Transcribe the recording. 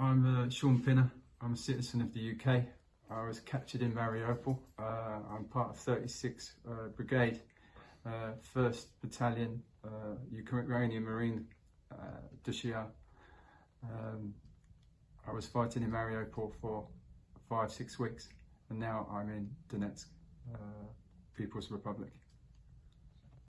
I'm uh, Shaun Pinner. I'm a citizen of the UK. I was captured in Mariupol. Uh, I'm part of 36 uh, Brigade, uh, 1st Battalion, uh, Ukrainian Marine uh, Dushia. Um, I was fighting in Mariupol for five, six weeks, and now I'm in Donetsk, uh, People's Republic.